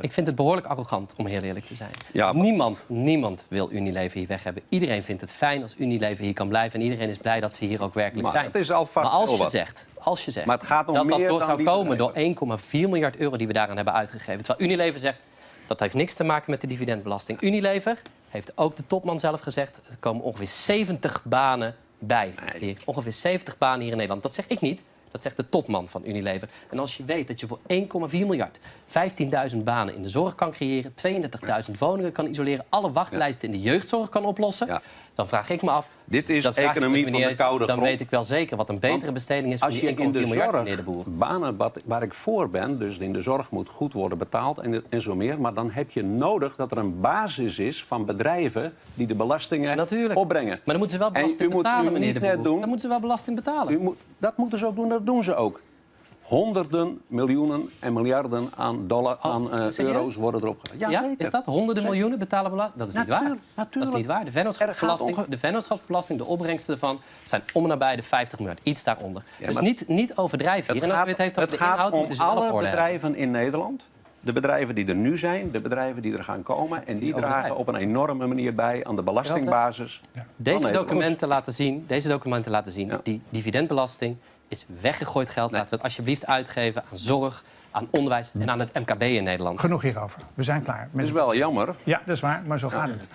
Ik vind het behoorlijk arrogant, om heel eerlijk te zijn. Ja, maar- niemand, niemand wil Unilever hier weg hebben. Iedereen vindt het fijn als Unilever hier kan blijven. En iedereen is blij dat ze hier ook werkelijk Maar zijn. het is maar als je, zegt, als je zegt Maar het gaat om dat dat door zou komen door bedrijven. 1,4 miljard euro die we daaraan hebben uitgegeven. Terwijl Unilever zegt, dat heeft niks te maken met de dividendbelasting. Unilever heeft ook de topman zelf gezegd... er komen ongeveer 70 banen bij. Hier. Ongeveer 70 banen hier in Nederland. Dat zeg ik niet. Dat zegt de topman van Unilever. En als je weet dat je voor 1,4 miljard 15.000 banen in de zorg kan creëren... 32.000 woningen kan isoleren... alle wachtlijsten in de jeugdzorg kan oplossen... Dan vraag ik me af... Dit is economie van de koude Dan grond. weet ik wel zeker wat een betere besteding is... voor Als je 1,4 in de miljard, meneer de zorg Boer. banen wat, waar ik voor ben, dus in de zorg moet goed worden betaald en, en zo meer. Maar dan heb je nodig dat er een basis is van bedrijven die de belastingen Natuurlijk. opbrengen. Maar dan moeten ze wel En belasting moet betalen, u meneer de Boer. doen- Dan moeten ze wel belasting betalen. U moet, dat moeten ze ook doen, dat doen ze ook. Honderden miljoenen en miljarden aan, dollar, aan eh, Oh, euro's worden erop gedaan. Ja, is dat? Honderden miljoenen betalen belasting? Dat is niet waar. Natuurlijk, Dat is niet waar. De vennootschapsbelasting, gaat de vennootschapsbelasting, de opbrengsten ervan zijn om en nabij de 50 miljard. Iets daaronder. dus niet, niet overdrijven hier. En als u het heeft het de gaat inhoud, om alle bedrijven in Nederland. De bedrijven die er nu zijn, de bedrijven die er gaan komen. En die dragen op een enorme manier bij aan de belastingbasis. van Deze documenten laten zien, deze documenten laten zien Ja. die dividendbelasting is weggegooid geld. Laten we het alsjeblieft uitgeven aan zorg, aan onderwijs en aan het MKB in Nederland. Genoeg hierover. We zijn klaar. Het Met is wel jammer Ja, dat is waar, maar zo gaat het.